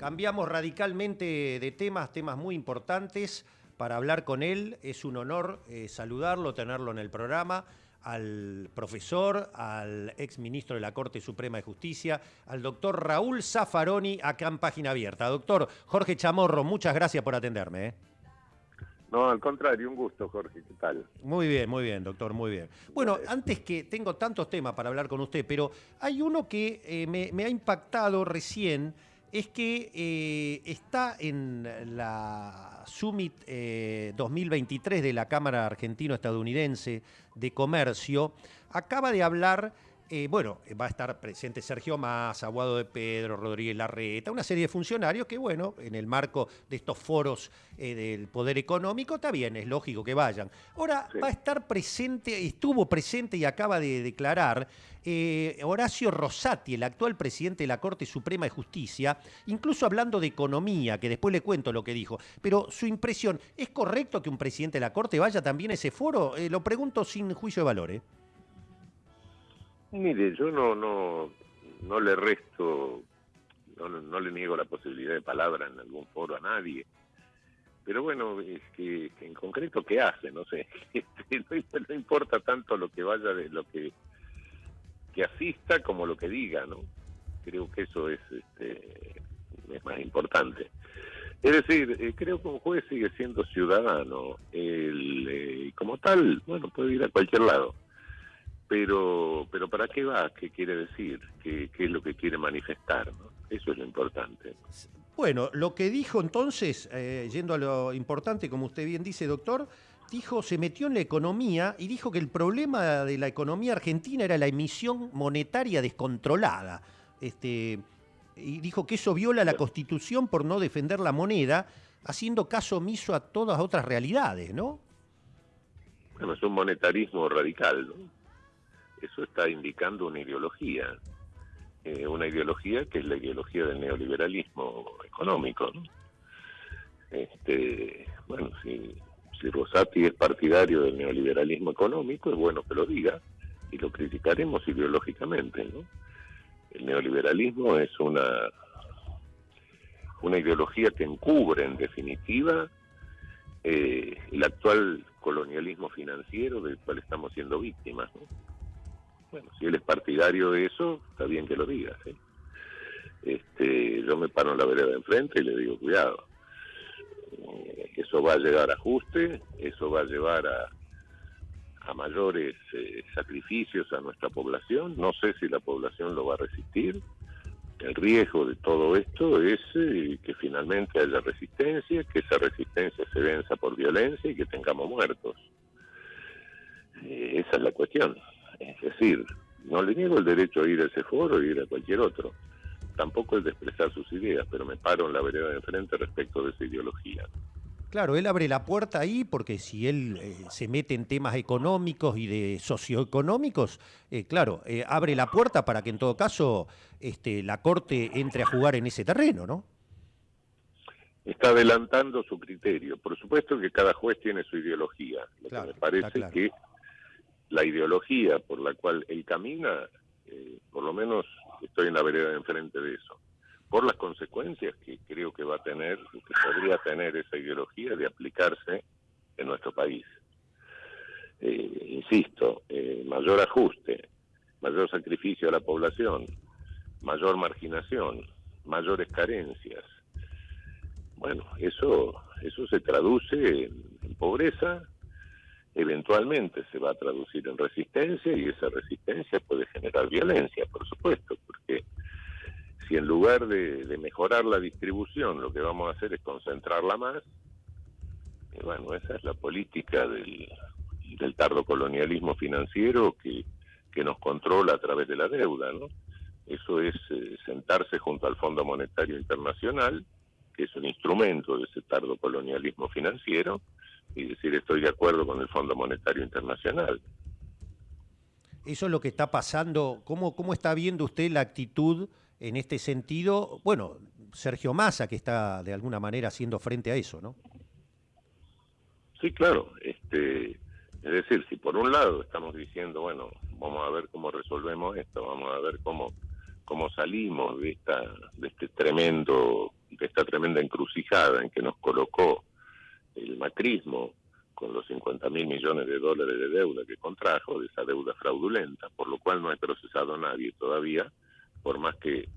Cambiamos radicalmente de temas, temas muy importantes para hablar con él. Es un honor eh, saludarlo, tenerlo en el programa al profesor, al ex ministro de la Corte Suprema de Justicia, al doctor Raúl Zaffaroni, acá en Página Abierta. Doctor Jorge Chamorro, muchas gracias por atenderme. ¿eh? No, al contrario, un gusto, Jorge. ¿Qué tal? Muy bien, muy bien, doctor, muy bien. Bueno, antes que tengo tantos temas para hablar con usted, pero hay uno que eh, me, ha impactado recién, es que eh, está en la Summit 2023 eh, de la Cámara Argentino-Estadounidense de Comercio, acaba de hablar eh, bueno, va a estar presente Sergio Massa, Aguado de Pedro, Rodríguez Larreta, una serie de funcionarios que, bueno, en el marco de estos foros eh, del poder económico, está bien, es lógico que vayan. Ahora va a estar presente, estuvo presente y acaba de declarar eh, Horacio Rosati, el actual presidente de la Corte Suprema de Justicia, incluso hablando de economía, que después le cuento lo que dijo. Pero su impresión, ¿es correcto que un presidente de la Corte vaya también a ese foro? lo pregunto sin juicio de valores. Mire, yo no, no, no le resto, no, no le niego la posibilidad de palabra en algún foro a nadie. Pero bueno, es que, en concreto, ¿qué hace? No sé. Este, no, importa tanto lo que vaya de lo que, que asista como lo que diga, ¿no? Creo que eso es, este, es más importante. Es decir, eh, creo que un juez sigue siendo ciudadano. El, eh, como tal, bueno, puede ir a cualquier lado pero pero ¿para qué va? ¿Qué quiere decir? ¿Qué, es lo que quiere manifestar? Eso es lo importante. Bueno, lo que dijo entonces, eh, yendo a lo importante, como usted bien dice, doctor, dijo, se metió en la economía y dijo que el problema de la economía argentina era la emisión monetaria descontrolada. Este, y dijo que eso viola la Constitución por no defender la moneda, haciendo caso omiso a todas otras realidades, ¿no? Bueno, es un monetarismo radical, ¿no? Eso está indicando una ideología, eh, una ideología que es la ideología del neoliberalismo económico. Este, bueno, si, si Rosati es partidario del neoliberalismo económico, es bueno que lo diga y lo criticaremos ideológicamente. ¿no? El neoliberalismo es una, una ideología que encubre, en definitiva, eh, el actual colonialismo financiero del cual estamos siendo víctimas. ¿no? Bueno, si él es partidario de eso, está bien que lo diga. Este, yo me paro en la vereda de enfrente y le digo, cuidado, eh, eso va a llegar a ajuste, eso va a llevar a, a mayores eh, sacrificios a nuestra población. No sé si la población lo va a resistir. El riesgo de todo esto es eh, que finalmente haya resistencia, que esa resistencia se venza por violencia y que tengamos muertos. esa es la cuestión. Es decir, no le niego el derecho a ir a ese foro y ir a cualquier otro. Tampoco el de expresar sus ideas, pero me paro en la vereda de frente respecto de esa ideología. Claro, él abre la puerta ahí porque si él eh, se mete en temas económicos y de socioeconómicos, eh, claro, eh, abre la puerta para que en todo caso este, la Corte entre a jugar en ese terreno, ¿no? Está adelantando su criterio. Por supuesto que cada juez tiene su ideología. Lo que me parece que la ideología por la cual él camina, eh, por lo menos estoy en la vereda de enfrente de eso, por las consecuencias que creo que va a tener, que podría tener esa ideología de aplicarse en nuestro país. Eh, insisto, eh, mayor ajuste, mayor sacrificio a la población, mayor marginación, mayores carencias. Bueno, eso, eso se traduce en pobreza, eventualmente se va a traducir en resistencia y esa resistencia puede generar violencia, por supuesto, porque si en lugar de, mejorar la distribución lo que vamos a hacer es concentrarla más, bueno, esa es la política del, del tardo colonialismo financiero que, que nos controla a través de la deuda, ¿no? Eso es eh, sentarse junto al Fondo Monetario Internacional, que es un instrumento de ese tardo colonialismo financiero, y decir estoy de acuerdo con el Fondo Monetario Internacional. Eso es lo que está pasando. ¿Cómo, cómo está viendo usted la actitud en este sentido? Bueno, Sergio Massa, que está de alguna manera haciendo frente a eso, ¿no? Sí, claro. Este, es decir, si por un lado estamos diciendo, bueno, vamos a ver cómo resolvemos esto, vamos a ver cómo, cómo salimos de, esta, de este tremendo ante esta tremenda encrucijada en que nos colocó el macrismo con los 50 mil millones de dólares de deuda que contrajo, de esa deuda fraudulenta, por lo cual no ha procesado nadie todavía, por más que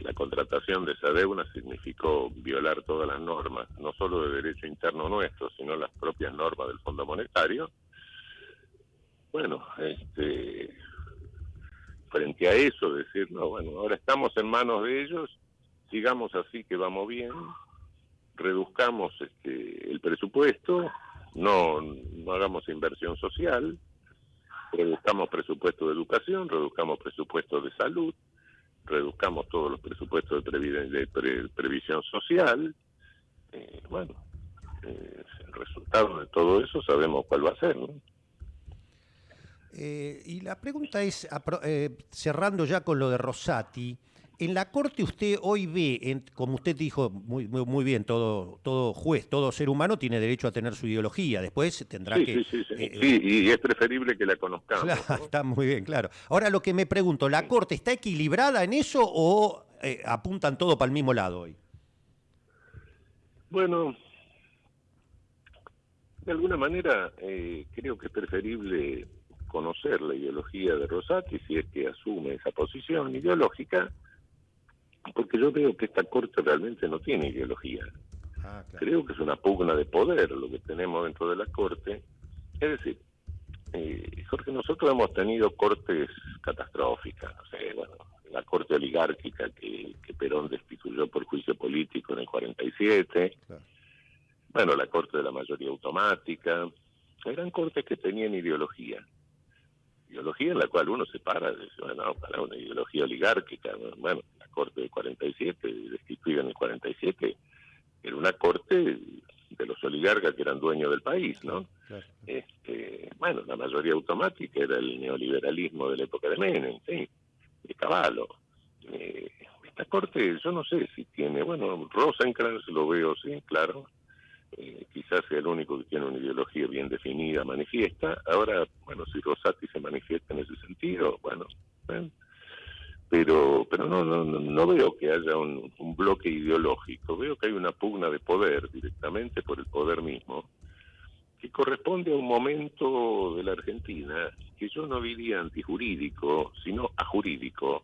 la contratación de esa deuda significó violar todas las normas, no solo de derecho interno nuestro, sino las propias normas del Fondo Monetario. Bueno, este, frente a eso, decir, no, bueno, ahora estamos en manos de ellos, sigamos así que vamos bien, reduzcamos este, el presupuesto, no, no hagamos inversión social, reduzcamos presupuesto de educación, reduzcamos presupuesto de salud, reduzcamos todos los presupuestos de, previsión social. Eh, bueno, eh, el resultado de todo eso sabemos cuál va a ser. ¿no? Eh, y la pregunta es, cerrando ya con lo de Rosati, en la Corte usted hoy ve, como usted dijo muy, muy, bien, todo, todo juez, todo ser humano tiene derecho a tener su ideología, después tendrá que... Sí, sí, sí. Eh, sí, y es preferible que la conozcamos. Claro, Está muy bien, claro. Ahora lo que me pregunto, ¿la Corte está equilibrada en eso o eh, apuntan todo para el mismo lado hoy? Bueno, de alguna manera eh, creo que es preferible conocer la ideología de Rosati si es que asume esa posición ideológica porque yo veo que esta corte realmente no tiene ideología. Ah, Creo que es una pugna de poder lo que tenemos dentro de la corte. Es decir, eh, Jorge, nosotros hemos tenido cortes catastróficas, no sé, bueno, la corte oligárquica que, Perón destituyó por juicio político en el 47, bueno, la corte de la mayoría automática, eran cortes que tenían ideología. Ideología en la cual uno se para, dice, bueno, para una ideología oligárquica, bueno, corte del 47, destituida en el 47, era una corte de los oligarcas que eran dueños del país, ¿no? Este, bueno, la mayoría automática era el neoliberalismo de la época de Menem, sí, de Caballo. Eh, esta corte, yo no sé si tiene, bueno, Rosencrantz lo veo, sí, claro, eh, quizás sea el único que tiene una ideología bien definida, manifiesta. Ahora, bueno, si Rosati se manifiesta en ese sentido, bueno, bueno pero pero no no no veo que haya un, bloque ideológico. Veo que hay una pugna de poder directamente por el poder mismo que corresponde a un momento de la Argentina que yo no diría antijurídico sino ajurídico.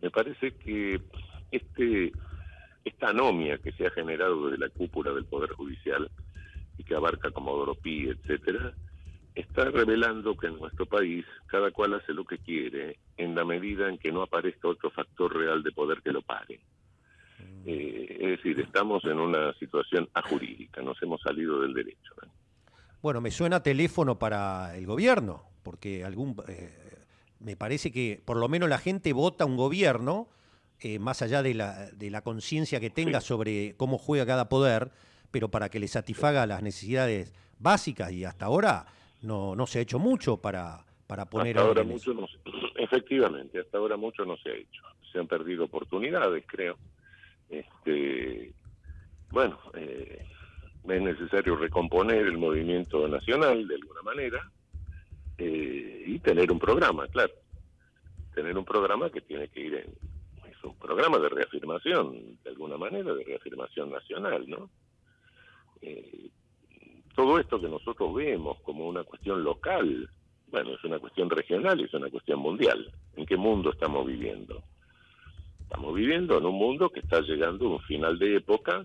Me parece que este esta anomia que se ha generado desde la cúpula del poder judicial y que abarca como Pi etcétera está revelando que en nuestro país cada cual hace lo que quiere en la medida en que no aparezca otro factor real de poder que lo pare. Eh, es decir, estamos en una situación ajurídica, nos hemos salido del derecho. Bueno, me suena teléfono para el gobierno, porque algún eh, me parece que por lo menos la gente vota un gobierno, eh, más allá de la, de la conciencia que tenga sobre cómo juega cada poder, pero para que le satisfaga las necesidades básicas y hasta ahora no, no se ha hecho mucho para, para poner... Hasta ahora mucho no, efectivamente, hasta ahora mucho no se ha hecho. Se han perdido oportunidades, creo. Este, bueno, eh, es necesario recomponer el movimiento nacional de alguna manera eh, y tener un programa, claro. Tener un programa que tiene que ir en... Es un programa de reafirmación, de alguna manera, de reafirmación nacional, ¿no? Eh, todo esto que nosotros vemos como una cuestión local, bueno, es una cuestión regional y es una cuestión mundial. ¿En qué mundo estamos viviendo? Estamos viviendo en un mundo que está llegando a un final de época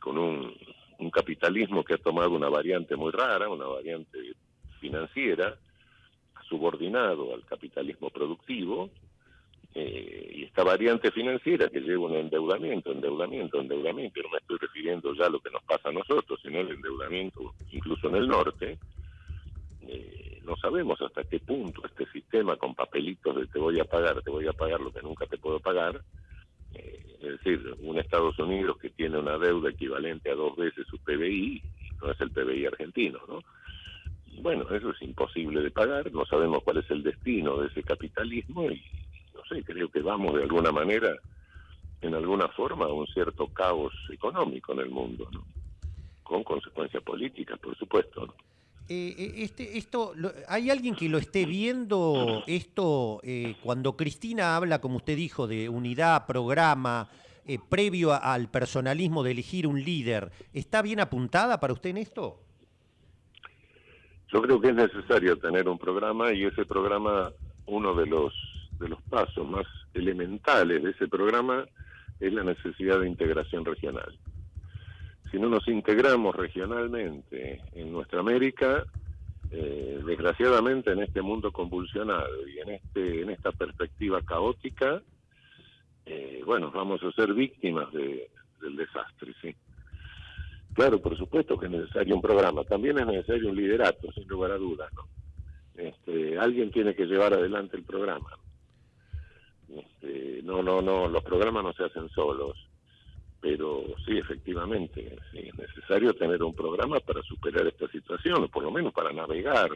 con un, un capitalismo que ha tomado una variante muy rara, una variante financiera, subordinado al capitalismo productivo, eh, y esta variante financiera que lleva un endeudamiento, endeudamiento, endeudamiento, no me estoy refiriendo ya a lo que nos pasa a nosotros, sino el endeudamiento incluso en el norte, eh, no sabemos hasta qué punto este sistema con papelitos de te voy a pagar, te voy a pagar lo que nunca te puedo pagar, eh, es decir, un Estados Unidos que tiene una deuda equivalente a dos veces su PBI, no es el PBI argentino, ¿no? Bueno, eso es imposible de pagar, no sabemos cuál es el destino de ese capitalismo y sé, creo que vamos de alguna manera, en alguna forma, a un cierto caos económico en el mundo, ¿no? con consecuencias políticas, por supuesto. Eh, eh, este, esto, ¿Hay alguien que lo esté viendo esto eh, cuando Cristina habla, como usted dijo, de unidad, programa? eh, previo al personalismo de elegir un líder, ¿está bien apuntada para usted en esto? Yo creo que es necesario tener un programa y ese programa, uno de los, de los pasos más elementales de ese programa es la necesidad de integración regional. Si no nos integramos regionalmente en nuestra América, eh, desgraciadamente en este mundo convulsionado y en este en esta perspectiva caótica, eh, bueno, vamos a ser víctimas de, del desastre, sí. Claro, por supuesto que es necesario un programa, también es necesario un liderato, sin lugar a dudas, ¿no? Este, alguien tiene que llevar adelante el programa. Este, no, no, no, los programas no se hacen solos, pero sí, efectivamente, es necesario tener un programa para superar esta situación, o por lo menos para navegar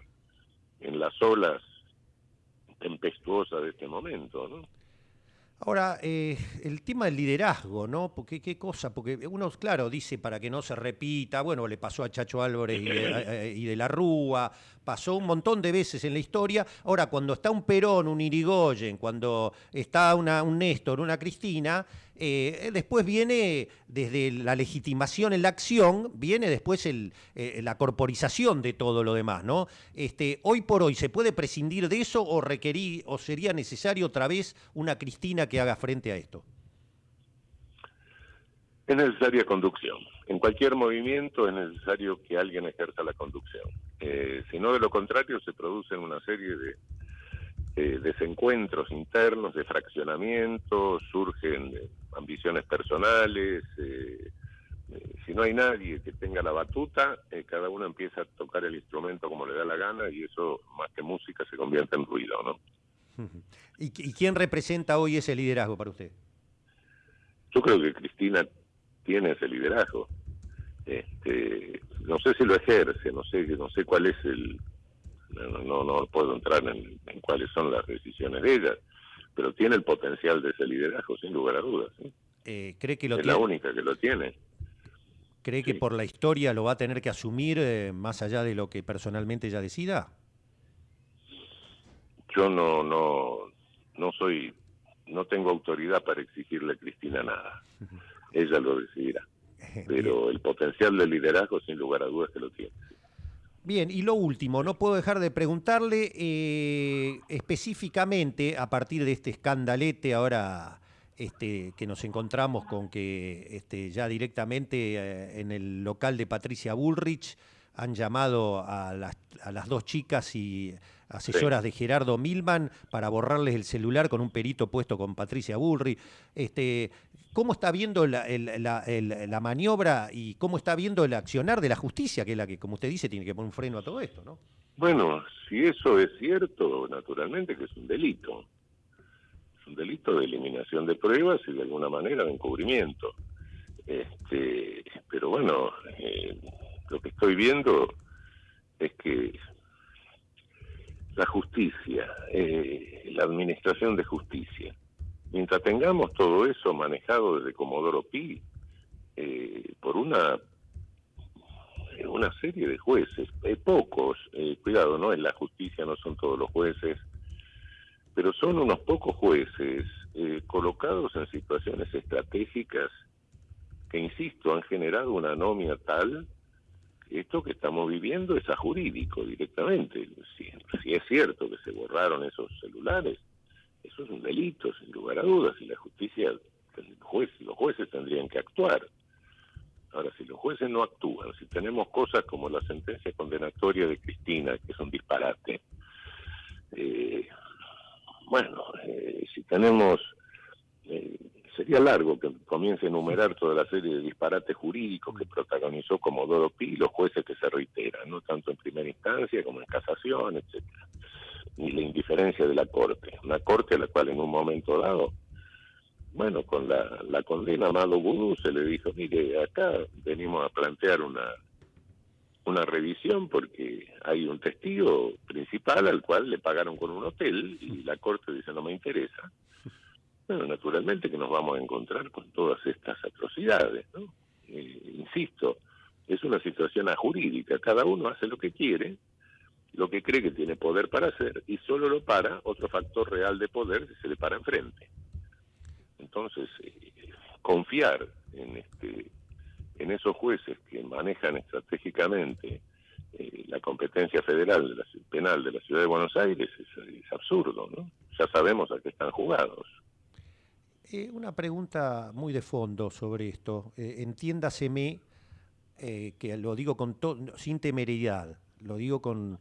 en las olas tempestuosas de este momento, ¿no? Ahora, eh, el tema del liderazgo, ¿no? Porque qué cosa, porque uno, claro, dice para que no se repita, bueno, le pasó a Chacho Álvarez y de, y de, la Rúa, pasó un montón de veces en la historia. Ahora, cuando está un Perón, un Irigoyen, cuando está una, un Néstor, una Cristina, eh, después viene, desde la legitimación en la acción, viene después el, eh, la corporización de todo lo demás, ¿no? Este, hoy por hoy, ¿se puede prescindir de eso o, o sería necesario otra vez una Cristina que haga frente a esto? Es necesaria conducción. En cualquier movimiento es necesario que alguien ejerza la conducción. Eh, si no, de lo contrario, se producen una serie de desencuentros internos, de fraccionamientos, surgen ambiciones personales. Eh, eh, si no hay nadie que tenga la batuta, eh, cada uno empieza a tocar el instrumento como le da la gana y eso, más que música, se convierte en ruido, ¿no? ¿Y, quién representa hoy ese liderazgo para usted? Yo creo que Cristina tiene ese liderazgo. Este, no sé si lo ejerce, no sé, no sé cuál es el, no, no, puedo entrar en, cuáles son las decisiones de ella, pero tiene el potencial de ese liderazgo, sin lugar a dudas. Eh, ¿Cree que lo es la única que lo tiene. ¿Cree que por la historia lo va a tener que asumir eh, más allá de lo que personalmente ella decida? Yo no, no, no soy, no tengo autoridad para exigirle a Cristina nada. ella lo decidirá. Pero el potencial de liderazgo, sin lugar a dudas, que lo tiene. Bien, y lo último, no puedo dejar de preguntarle eh, específicamente a partir de este escandalete ahora este, que nos encontramos con que este, ya directamente eh, en el local de Patricia Bullrich han llamado a las, a las dos chicas y asesoras de Gerardo Milman para borrarles el celular con un perito puesto con Patricia Bullrich. Este, ¿Cómo está viendo la, la, maniobra y cómo está viendo el accionar de la justicia, que es la que, como usted dice, tiene que poner un freno a todo esto, ¿no? Bueno, si eso es cierto, naturalmente que es un delito. Es un delito de eliminación de pruebas y de alguna manera de encubrimiento. Este, pero bueno, eh, lo que estoy viendo es que la justicia, eh, la administración de justicia, Mientras tengamos todo eso manejado desde Comodoro Pi eh, por una una serie de jueces, eh, pocos, eh, cuidado, no en la justicia, no son todos los jueces, pero son unos pocos jueces colocados en situaciones estratégicas que, insisto, han generado una anomia tal que esto que estamos viviendo es a jurídico directamente. si es cierto que se borraron esos celulares, eso es un delito, sin lugar a dudas, y la justicia, juez, los jueces tendrían que actuar. Ahora, si los jueces no actúan, si tenemos cosas como la sentencia condenatoria de Cristina, que es un disparate, eh, bueno, eh, si tenemos, eh, sería largo que comience a enumerar toda la serie de disparates jurídicos que protagonizó Comodoro Pi y los jueces que se reiteran, no tanto en primera instancia como en casación, etcétera y la indiferencia de la Corte. Una Corte a la cual en un momento dado, bueno, con la, condena Amado Gudú se le dijo, mire, acá venimos a plantear una, una revisión porque hay un testigo principal al cual le pagaron con un hotel y la Corte dice no me interesa. Bueno, naturalmente que nos vamos a encontrar con todas estas atrocidades, ¿no? Eh, insisto, es una situación ajurídica, cada uno hace lo que quiere lo que cree que tiene poder para hacer y solo lo para otro factor real de poder si se le para enfrente. Entonces, eh, confiar en este en esos jueces que manejan estratégicamente eh, la competencia federal penal de la ciudad de Buenos Aires es, absurdo, ¿no? Ya sabemos a qué están jugados. Eh, una pregunta muy de fondo sobre esto. Entiéndaseme que lo digo con sin temeridad, lo digo con...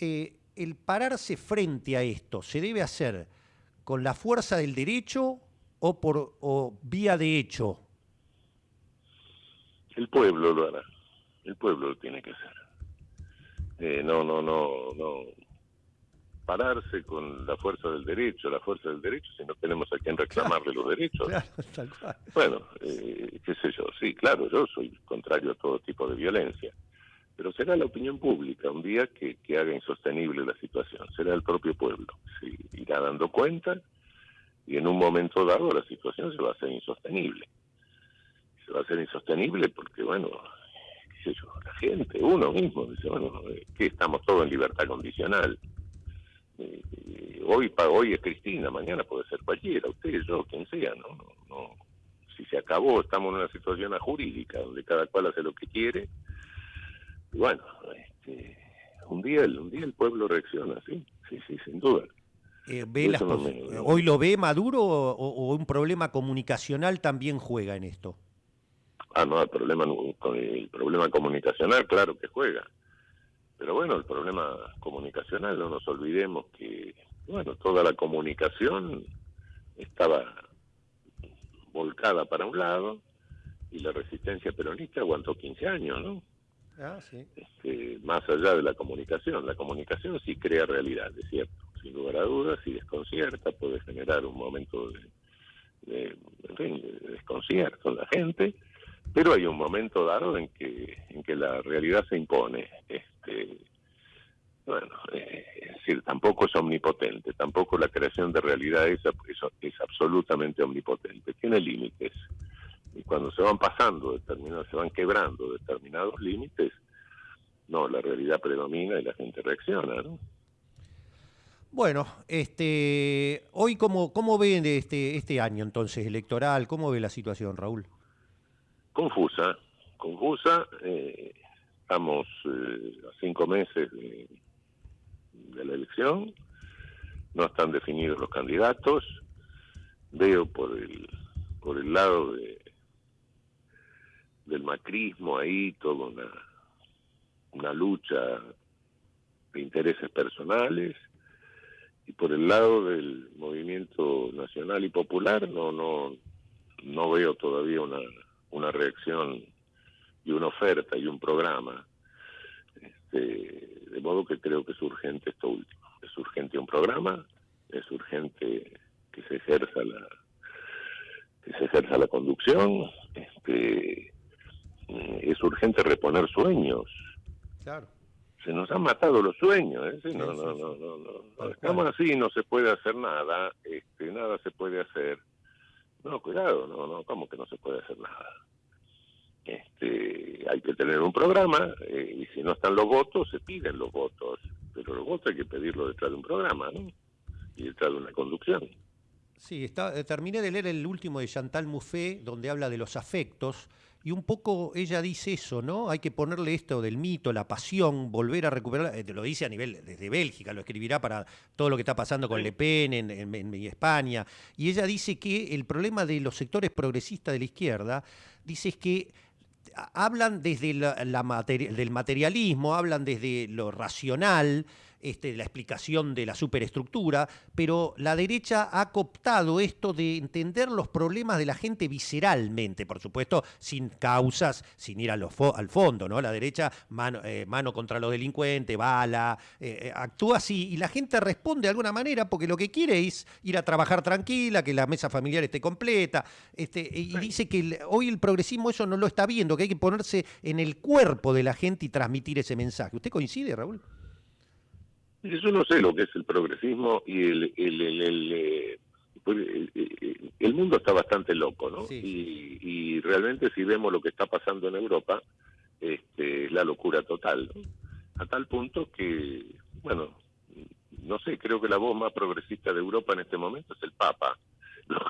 el pararse frente a esto se debe hacer con la fuerza del derecho o por o vía de hecho. El pueblo lo hará. El pueblo lo tiene que hacer. Eh, no, no, no, no. Pararse con la fuerza del derecho, la fuerza del derecho, si no tenemos a quien reclamarle los derechos. Bueno, eh, qué sé yo, sí, claro, yo soy contrario a todo tipo de violencia, pero será la opinión pública un día que, que haga insostenible la situación, será el propio pueblo, se irá dando cuenta y en un momento dado la situación se va a hacer insostenible. Se va a hacer insostenible porque, bueno, la gente, uno mismo, dice, bueno, eh, que estamos todos en libertad condicional. Eh, eh, hoy hoy es Cristina, mañana puede ser cualquiera, usted, yo, quien sea, ¿no? no, Si se acabó, estamos en una situación jurídica donde cada cual hace lo que quiere. Y bueno, este, un día, un día el pueblo reacciona, sí, sí, sí, sin duda. ¿Hoy lo ve Maduro o un problema comunicacional también juega en esto? Ah, no, el problema, el problema comunicacional, claro que juega. Pero bueno, el problema comunicacional, no nos olvidemos que, bueno, toda la comunicación estaba volcada para un lado y la resistencia peronista aguantó 15 años, ¿no? Ah. Este, más allá de la comunicación, la comunicación sí crea realidad, es cierto, sin lugar a dudas, y desconcierta, puede generar un momento de, de desconcierto en la gente, pero hay un momento dado en que en que la realidad se impone este bueno eh, es decir tampoco es omnipotente tampoco la creación de realidad es, absolutamente omnipotente tiene límites y cuando se van pasando determinados se van quebrando determinados límites no la realidad predomina y la gente reacciona no bueno, este, hoy cómo, cómo ven este, este año entonces electoral, cómo ve la situación, Raúl confusa, confusa. Eh, estamos eh, a cinco meses de, la elección, no están definidos los candidatos. Veo por el por el lado de del macrismo ahí toda una lucha de intereses personales y por el lado del movimiento nacional y popular no no no veo todavía una una reacción y una oferta y un programa. Este, de modo que creo que es urgente esto último. Es urgente un programa, es urgente que se ejerza la que se ejerza la conducción, este, es urgente reponer sueños. Claro. Se nos han matado los sueños, ¿eh? no, no, no, no, no. Estamos así, no se puede hacer nada, este, nada se puede hacer. No, cuidado, no, no, ¿cómo que no se puede hacer nada? Este, hay que tener un programa eh, y si no están los votos, se piden los votos. Pero los votos hay que pedirlo detrás de un programa, ¿no? Y detrás de una conducción. Sí, está, eh, terminé de leer el último de Chantal Mouffe, donde habla de los afectos, y un poco ella dice eso, ¿no? Hay que ponerle esto del mito, la pasión, volver a recuperar, eh, lo dice a nivel desde Bélgica, lo escribirá para todo lo que está pasando con Le Pen en, España, y ella dice que el problema de los sectores progresistas de la izquierda, dice es que hablan desde la, del materialismo, hablan desde lo racional, este, la explicación de la superestructura, pero la derecha ha cooptado esto de entender los problemas de la gente visceralmente, por supuesto, sin causas, sin ir al fondo, ¿no? La derecha, mano, eh, mano contra los delincuentes, bala, eh, eh, actúa así, y la gente responde de alguna manera porque lo que quiere es ir a trabajar tranquila, que la mesa familiar esté completa, este, y dice que hoy el progresismo eso no lo está viendo, que hay que ponerse en el cuerpo de la gente y transmitir ese mensaje. ¿Usted coincide, Raúl? Yo no sé lo que es el progresismo y el, el, el, eh, pues, el, mundo está bastante loco, ¿no? Y, y, realmente si vemos lo que está pasando en Europa, este, es la locura total, ¿no? A tal punto que, bueno, no sé, creo que la voz más progresista de Europa en este momento es el Papa. lo,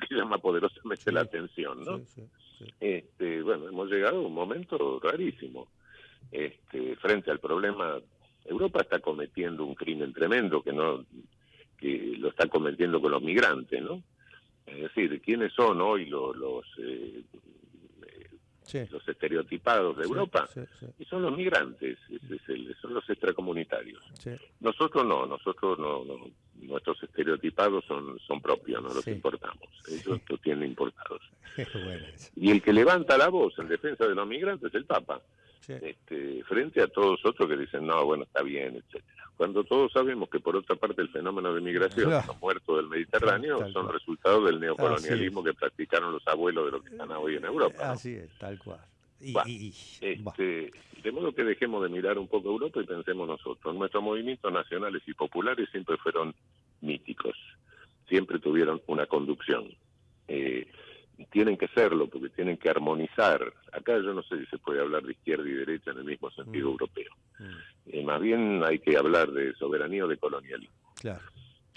que llama poderosamente la atención, ¿no? este, bueno, hemos llegado a un momento rarísimo. Este, frente al problema, Europa está cometiendo un crimen tremendo que no que lo está cometiendo con los migrantes, ¿no? Es decir, ¿quiénes son hoy los, los eh, los estereotipados de Europa, y son los migrantes, son los extracomunitarios. Nosotros no, nosotros no, nuestros estereotipados son, son propios, no los importamos, ellos los tienen importados. y el que levanta la voz en defensa de los migrantes es el Papa. Este, frente a todos otros que dicen, no, bueno, está bien, etcétera. Cuando todos sabemos que por otra parte el fenómeno de migración, los muertos del Mediterráneo, son resultado del neocolonialismo que practicaron los abuelos de los que están hoy en Europa. Así es, tal cual. este, de modo que dejemos de mirar un poco Europa y pensemos nosotros. Nuestros movimientos nacionales y populares siempre fueron míticos, siempre tuvieron una conducción. Eh, tienen que serlo porque tienen que armonizar. Acá yo no sé si se puede hablar de izquierda y derecha en el mismo sentido mm. europeo. Mm. Eh, más bien hay que hablar de soberanía o de colonialismo. Claro.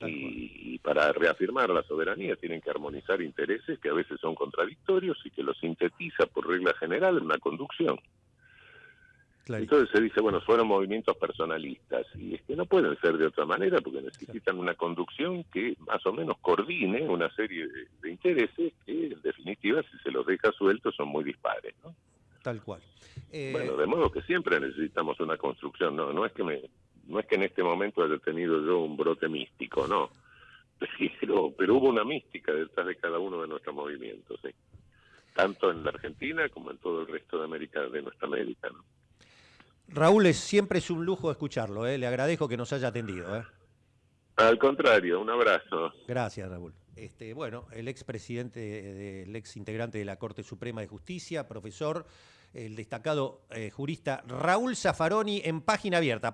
Y, y, para reafirmar la soberanía tienen que armonizar intereses que a veces son contradictorios y que los sintetiza por regla general en una conducción. Entonces se dice, bueno, fueron movimientos personalistas y es que no pueden ser de otra manera porque necesitan una conducción que más o menos coordine una serie de, intereses que en definitiva si se los deja sueltos son muy dispares, ¿no? Tal cual. Eh, bueno, de modo que siempre necesitamos una construcción, no, no es que me, no es que en este momento haya tenido yo un brote místico, no, pero, pero hubo una mística detrás de cada uno de nuestros movimientos, ¿sí? tanto en la Argentina como en todo el resto de América, de nuestra América, ¿no? Raúl, es, siempre es un lujo escucharlo, ¿eh? le agradezco que nos haya atendido. ¿eh? Al contrario, un abrazo. Gracias, Raúl. Este, bueno, el expresidente, el ex integrante de la Corte Suprema de Justicia, profesor, el destacado eh, jurista Raúl Zaffaroni en página abierta.